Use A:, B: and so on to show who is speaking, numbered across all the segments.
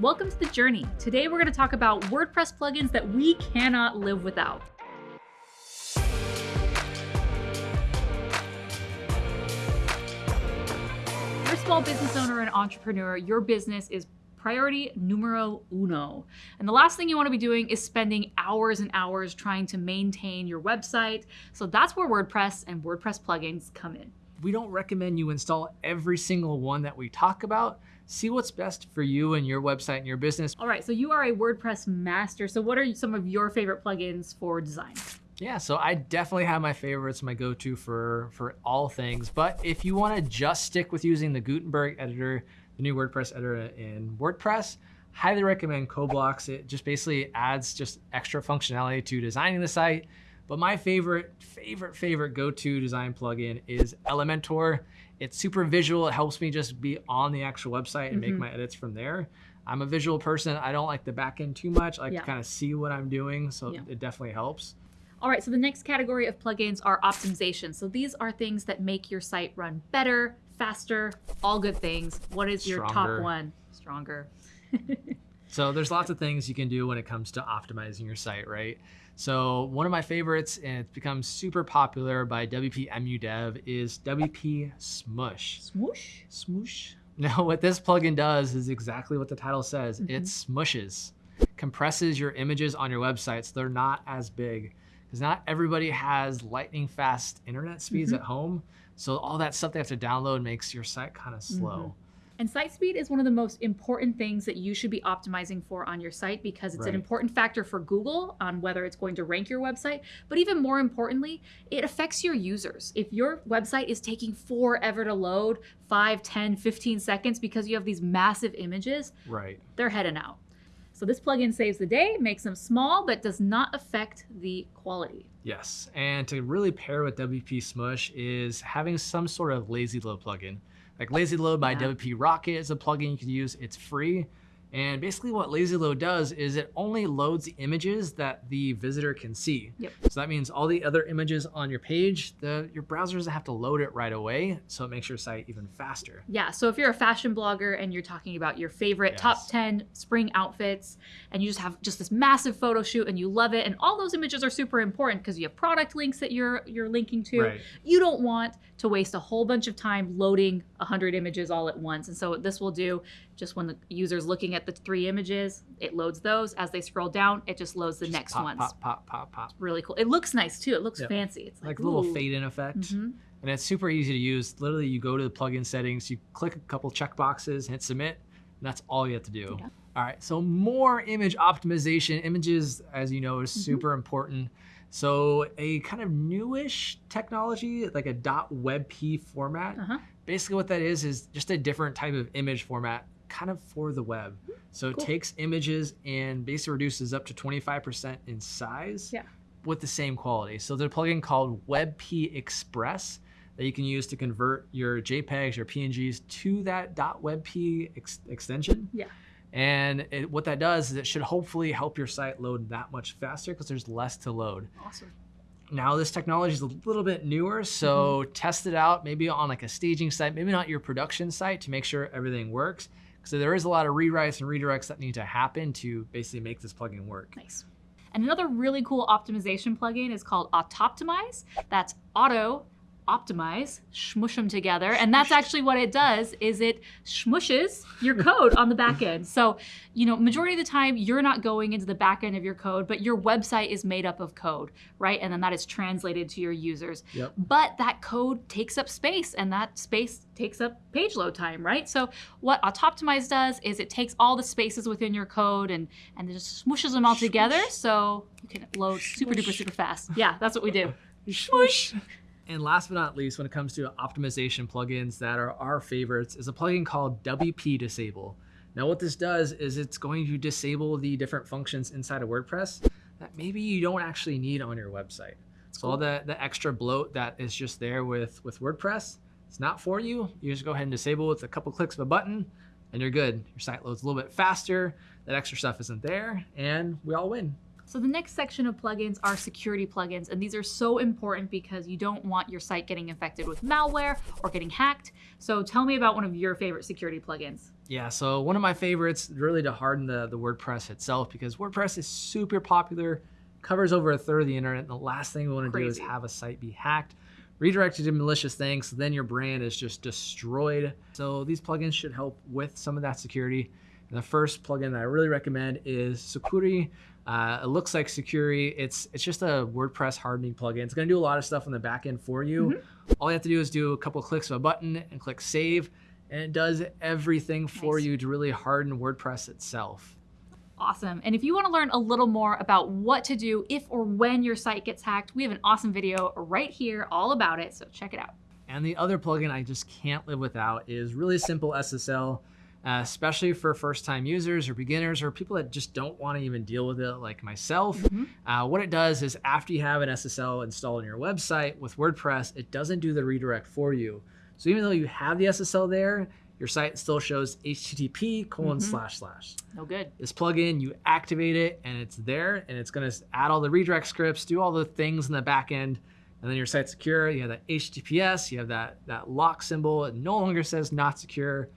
A: Welcome to the journey. Today we're going to talk about WordPress plugins that we cannot live without. You're a small business owner and entrepreneur. Your business is priority numero uno. And the last thing you want to be doing is spending hours and hours trying to maintain your website. So that's where WordPress and WordPress plugins come in.
B: We don't recommend you install every single one that we talk about, See what's best for you and your website and your business.
A: All right, so you are a WordPress master. So what are some of your favorite plugins for design?
B: Yeah, so I definitely have my favorites, my go-to for, for all things. But if you wanna just stick with using the Gutenberg editor, the new WordPress editor in WordPress, highly recommend CoBlocks. It just basically adds just extra functionality to designing the site. But my favorite, favorite, favorite go-to design plugin is Elementor. It's super visual. It helps me just be on the actual website and mm -hmm. make mm-hmm. my edits from there. I'm a visual person. I don't like the back end too much. I like yeah. to kind of see what I'm doing, so yeah. it definitely helps.
A: All right, so the next category of plugins are optimization. So these are things that make your site run better, faster, all good things. What is your Stronger. top one? Stronger.
B: so there's lots of things you can do when it comes to optimizing your site, right? So one of my favorites, and it's become super popular by WP Dev, is WP Smush.
A: Smoosh?
B: Smoosh. Now what this plugin does is exactly what the title says. Mm -hmm. It smushes, compresses your images on your website so they're not as big. Because not everybody has lightning fast internet speeds mm -hmm. at home. So all that stuff they have to download makes your site kind of slow. Mm -hmm.
A: And site speed is one of the most important things that you should be optimizing for on your site because it's right. an important factor for Google on whether it's going to rank your website. But even more importantly, it affects your users. If your website is taking forever to load, 5, 10, 15 seconds because you have these massive images,
B: right.
A: they're heading out. So this plugin saves the day, makes them small, but does not affect the quality.
B: Yes, and to really pair with WP Smush is having some sort of lazy load plugin. Like Lazy Load by yeah. WP Rocket is a plugin you can use. It's free. And basically what Lazy Load does is it only loads the images that the visitor can see.
A: Yep.
B: So that means all the other images on your page, the, your browser doesn't have to load it right away, so it makes your site even faster.
A: Yeah, so if you're a fashion blogger and you're talking about your favorite yes. top 10 spring outfits, and you just have just this massive photo shoot and you love it, and all those images are super important because you have product links that you're, you're linking to, right. you don't want to waste a whole bunch of time loading 100 images all at once. And so what this will do, just when the user's looking at the three images, it loads those. As they scroll down, it just loads the just next
B: pop,
A: ones.
B: Pop, pop, pop, pop.
A: It's really cool. It looks nice too. It looks yep. fancy. It's
B: like, like a little fade in effect. Mm -hmm. And it's super easy to use. Literally, you go to the plugin settings, you click a couple check boxes, hit submit, and that's all you have to do. Yeah. All right, so more image optimization. Images, as you know, is mm -hmm. super important. So a kind of newish technology, like a .webp format. Uh -huh. Basically what that is, is just a different type of image format kind of for the web. So cool. it takes images and basically reduces up to 25% in size
A: yeah.
B: with the same quality. So there's a plugin called WebP Express that you can use to convert your JPEGs or PNGs to that .webp ex extension.
A: Yeah.
B: And it, what that does is it should hopefully help your site load that much faster because there's less to load.
A: Awesome.
B: Now this technology is a little bit newer, so mm -hmm. test it out maybe on like a staging site, maybe not your production site to make sure everything works. So there is a lot of rewrites and redirects that need to happen to basically make this plugin work.
A: Nice. And another really cool optimization plugin is called Autoptimize. That's auto optimize, smush them together. And that's actually what it does is it smushes your code on the back end. So, you know, majority of the time you're not going into the back end of your code, but your website is made up of code, right? And then that is translated to your users.
B: Yep.
A: But that code takes up space and that space takes up page load time, right? So what Autoptimize does is it takes all the spaces within your code and, and just smushes them all together so you can load super duper super fast. Yeah, that's what we do. Smush.
B: And last but not least, when it comes to optimization plugins that are our favorites, is a plugin called WP Disable. Now what this does is it's going to disable the different functions inside of WordPress that maybe you don't actually need on your website. So all the, the extra bloat that is just there with, with WordPress, it's not for you. You just go ahead and disable with a couple clicks of a button and you're good. Your site loads a little bit faster, that extra stuff isn't there, and we all win.
A: So the next section of plugins are security plugins, and these are so important because you don't want your site getting infected with malware or getting hacked. So tell me about one of your favorite security plugins.
B: Yeah, so one of my favorites really to harden the, the WordPress itself because WordPress is super popular, covers over a third of the internet. And the last thing we want to do is have a site be hacked, redirected to malicious things. So then your brand is just destroyed. So these plugins should help with some of that security. The first plugin that I really recommend is Sucuri. Uh, it looks like Sucuri. It's it's just a WordPress hardening plugin. It's going to do a lot of stuff on the back end for you. Mm -hmm. All you have to do is do a couple clicks of a button and click save, and it does everything for nice. you to really harden WordPress itself.
A: Awesome. And if you want to learn a little more about what to do if or when your site gets hacked, we have an awesome video right here all about it. So check it out.
B: And the other plugin I just can't live without is really simple SSL uh, especially for first time users or beginners or people that just don't want to even deal with it like myself. Mm -hmm. uh, what it does is after you have an SSL installed on your website with WordPress, it doesn't do the redirect for you. So even though you have the SSL there, your site still shows HTTP colon mm -hmm. slash slash.
A: No good.
B: This plugin, you activate it and it's there and it's going to add all the redirect scripts, do all the things in the back end and then your site's secure. You have that HTTPS, you have that, that lock symbol. It no longer says not secure.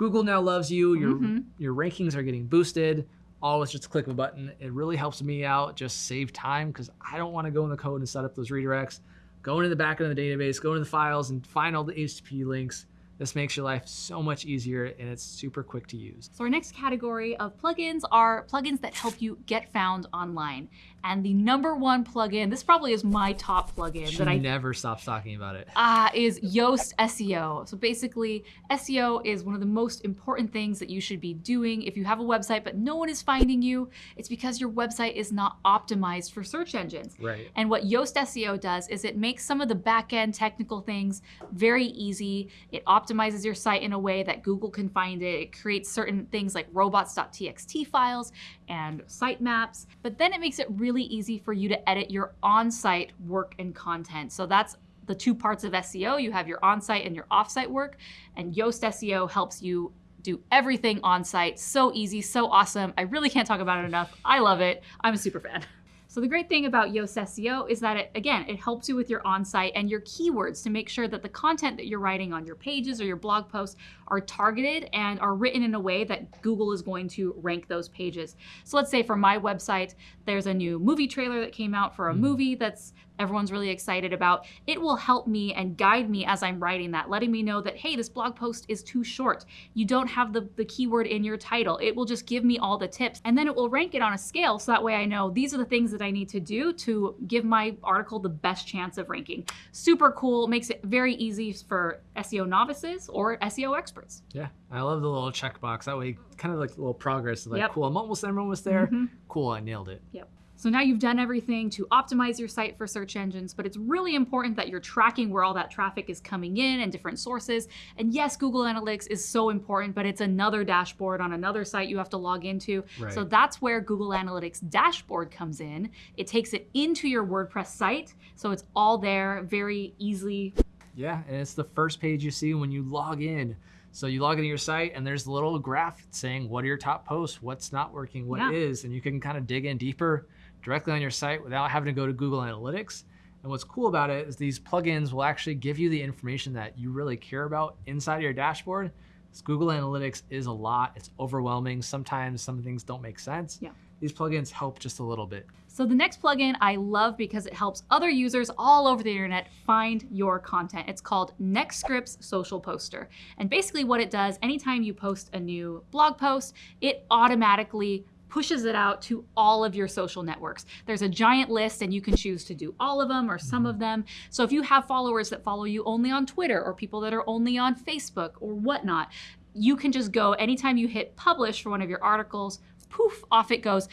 B: Google now loves you. Your mm -hmm. your rankings are getting boosted. All with just a click of a button. It really helps me out. Just save time because I don't want to go in the code and set up those redirects. Go into the back end of the database, go into the files, and find all the HTTP links this makes your life so much easier and it's super quick to use.
A: So our next category of plugins are plugins that help you get found online. And the number one plugin, this probably is my top plugin
B: she
A: that I
B: never stops talking about it.
A: Uh, is Yoast SEO. So basically, SEO is one of the most important things that you should be doing. If you have a website but no one is finding you, it's because your website is not optimized for search engines.
B: Right.
A: And what Yoast SEO does is it makes some of the back end technical things very easy. It optimizes optimizes your site in a way that Google can find it. It creates certain things like robots.txt files and sitemaps, but then it makes it really easy for you to edit your on-site work and content. So that's the two parts of SEO. You have your on-site and your off-site work, and Yoast SEO helps you do everything on site. So easy, so awesome. I really can't talk about it enough. I love it. I'm a super fan. So the great thing about Yoast SEO is that it, again, it helps you with your on-site and your keywords to make sure that the content that you're writing on your pages or your blog posts are targeted and are written in a way that Google is going to rank those pages. So let's say for my website, there's a new movie trailer that came out for a mm. movie that's everyone's really excited about. It will help me and guide me as I'm writing that, letting me know that, hey, this blog post is too short. You don't have the, the keyword in your title. It will just give me all the tips and then it will rank it on a scale so that way I know these are the things that I need to do to give my article the best chance of ranking. Super cool, makes it very easy for SEO novices or SEO experts.
B: Yeah, I love the little checkbox. That way, kind of like a little progress. Like, yep. cool, I'm almost there, I'm almost there. Mm -hmm. Cool, I nailed it.
A: Yep. So now you've done everything to optimize your site for search engines, but it's really important that you're tracking where all that traffic is coming in and different sources. And yes, Google Analytics is so important, but it's another dashboard on another site you have to log into. Right. So that's where Google Analytics dashboard comes in. It takes it into your WordPress site. So it's all there very easily.
B: Yeah, and it's the first page you see when you log in. So you log into your site and there's a little graph saying what are your top posts, what's not working, what yeah. is, and you can kind of dig in deeper directly on your site without having to go to Google Analytics. And what's cool about it is these plugins will actually give you the information that you really care about inside of your dashboard. Because Google Analytics is a lot, it's overwhelming. Sometimes some things don't make sense.
A: Yeah.
B: These plugins help just a little bit.
A: So the next plugin I love because it helps other users all over the internet find your content. It's called NextScripts Social Poster. And basically what it does, anytime you post a new blog post, it automatically pushes it out to all of your social networks. There's a giant list and you can choose to do all of them or some of them. So if you have followers that follow you only on Twitter or people that are only on Facebook or whatnot, you can just go anytime you hit publish for one of your articles, poof, off it goes.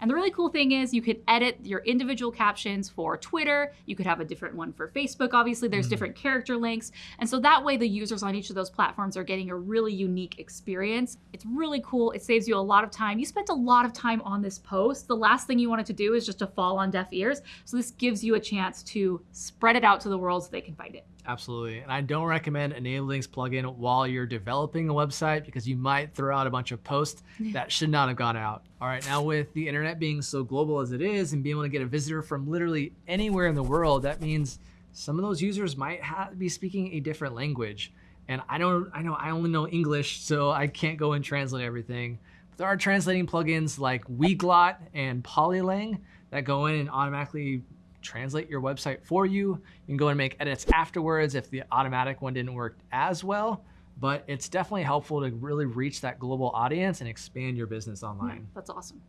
A: And the really cool thing is you could edit your individual captions for Twitter. You could have a different one for Facebook. Obviously, there's mm. different character links. And so that way the users on each of those platforms are getting a really unique experience. It's really cool. It saves you a lot of time. You spent a lot of time on this post. The last thing you wanted to do is just to fall on deaf ears. So this gives you a chance to spread it out to the world so they can find it.
B: Absolutely. And I don't recommend enabling this plugin while you're developing a website because you might throw out a bunch of posts that should not have gone out. All right, now with the internet being so global as it is and being able to get a visitor from literally anywhere in the world, that means some of those users might be speaking a different language. And I don't, I know I only know English, so I can't go and translate everything. But there are translating plugins like Weglot and Polylang that go in and automatically translate your website for you. You can go and make edits afterwards if the automatic one didn't work as well. But it's definitely helpful to really reach that global audience and expand your business online.
A: Yeah, that's awesome.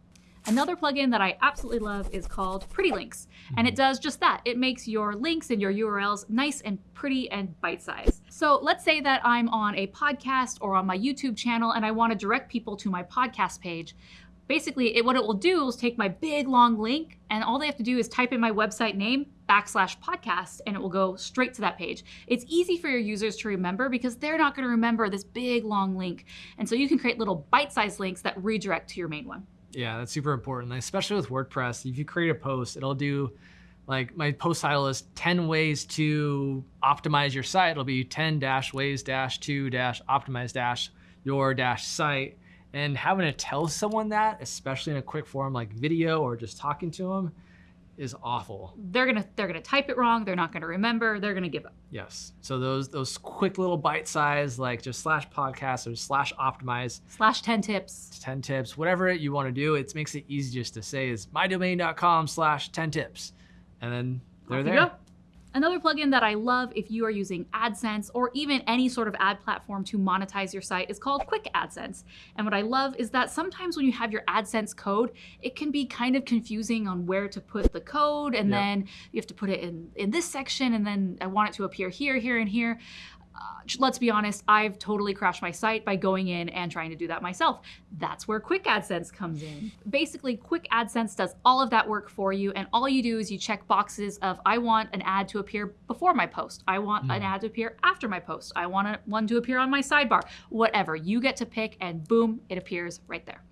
A: Another plugin that I absolutely love is called Pretty Links. And it mm-hmm. does just that. It makes your links and your URLs nice and pretty and bite-sized. So let's say that I'm on a podcast or on my YouTube channel and I want to direct people to my podcast page. Basically, it, what it will do is take my big long link and all they have to do is type in my website name backslash podcast and it will go straight to that page. It's easy for your users to remember because they're not going to remember this big long link. And so you can create little bite-sized links that redirect to your main one.
B: Yeah, that's super important, especially with WordPress. If you create a post, it'll do like my post title is 10 ways to optimize your site. It'll be 10 dash ways dash to dash optimize dash your dash site and having to tell someone that, especially in a quick form like video or just talking to them, is awful.
A: They're gonna they're gonna type it wrong. They're not gonna remember. They're gonna give up.
B: Yes. So those those quick little bite size like just slash podcast or slash optimize
A: slash ten tips,
B: ten tips, whatever you want to do. It makes it easy just to say is mydomain.com slash ten tips, and then they're there.
A: Another plugin that I love if you are using AdSense or even any sort of ad platform to monetize your site is called Quick AdSense. And what I love is that sometimes when you have your AdSense code, it can be kind of confusing on where to put the code and then you have to put it in, in this section and then I want it to appear here, here, and here. Uh, let's be honest, I've totally crashed my site by going in and trying to do that myself. That's where Quick AdSense comes in. Basically, Quick AdSense does all of that work for you, and all you do is you check boxes of I want an ad to appear before my post. I want mm. an ad to appear after my post. I want a, one to appear on my sidebar. Whatever. You get to pick, and boom, it appears right there.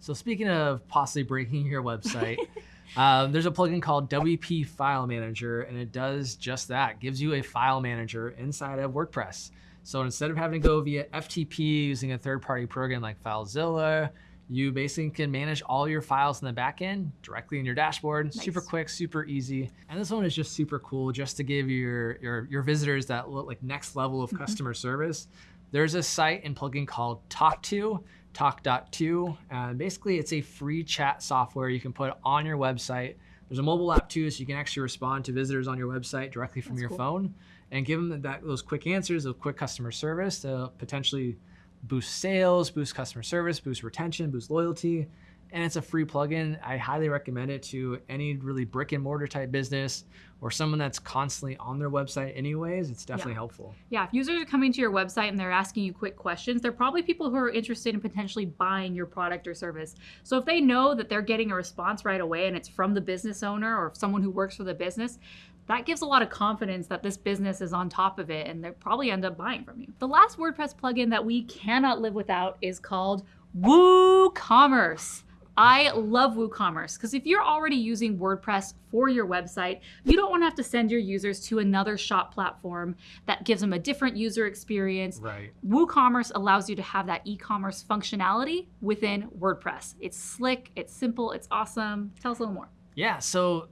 B: So speaking of possibly breaking your website, Um, there's a plugin called WP File Manager, and it does just that. gives you a file manager inside of WordPress. So instead of having to go via FTP using a third-party program like FileZilla, you basically can manage all your files in the backend directly in your dashboard. Nice. Super quick, super easy. And this one is just super cool just to give your, your, your visitors that look like next level of mm -hmm. customer service. There's a site and plugin called Tawk.to Tawk.to. And uh, basically, it's a free chat software you can put on your website. There's a mobile app too, so you can actually respond to visitors on your website directly from That's your cool. phone and give them that, those quick answers, those quick customer service to potentially boost sales, boost customer service, boost retention, boost loyalty. And it's a free plugin. I highly recommend it to any really brick and mortar type business or someone that's constantly on their website anyways, it's definitely
A: yeah.
B: helpful.
A: Yeah, if users are coming to your website and they're asking you quick questions, they're probably people who are interested in potentially buying your product or service. So if they know that they're getting a response right away and it's from the business owner or someone who works for the business, that gives a lot of confidence that this business is on top of it and they'll probably end up buying from you. The last WordPress plugin that we cannot live without is called WooCommerce. I love WooCommerce because if you're already using WordPress for your website, you don't want to have to send your users to another shop platform that gives them a different user experience.
B: Right.
A: WooCommerce allows you to have that e-commerce functionality within WordPress. It's slick, it's simple, it's awesome. Tell us a little more.
B: Yeah, so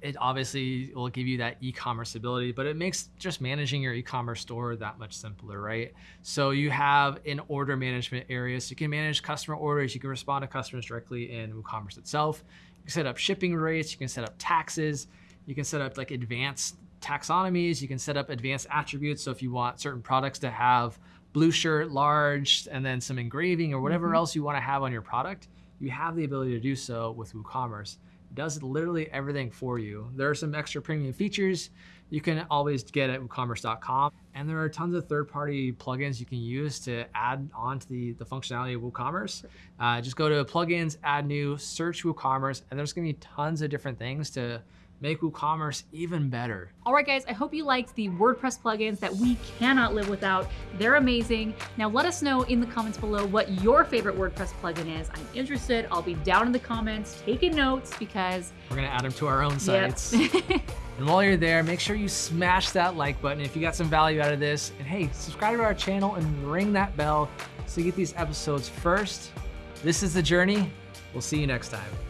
B: it, obviously will give you that e-commerce ability, but it makes just managing your e-commerce store that much simpler, right? So you have an order management area, so you can manage customer orders, you can respond to customers directly in WooCommerce itself. You can set up shipping rates, you can set up taxes, you can set up like advanced taxonomies, you can set up advanced attributes. So if you want certain products to have blue shirt, large, and then some engraving or whatever mm -hmm. else you want to have on your product, you have the ability to do so with WooCommerce does literally everything for you. There are some extra premium features you can always get at WooCommerce.com. And there are tons of third-party plugins you can use to add on to the, the functionality of WooCommerce. Uh, just go to plugins, add new, search WooCommerce, and there's gonna be tons of different things to make WooCommerce even better.
A: All right, guys, I hope you liked the WordPress plugins that we cannot live without. They're amazing. Now let us know in the comments below what your favorite WordPress plugin is. I'm interested. I'll be down in the comments taking notes because
B: we're gonna add them to our own sites. Yep. and while you're there, make sure you smash that like button if you got some value out of this. And hey, subscribe to our channel and ring that bell so you get these episodes first. This is The Journey. We'll see you next time.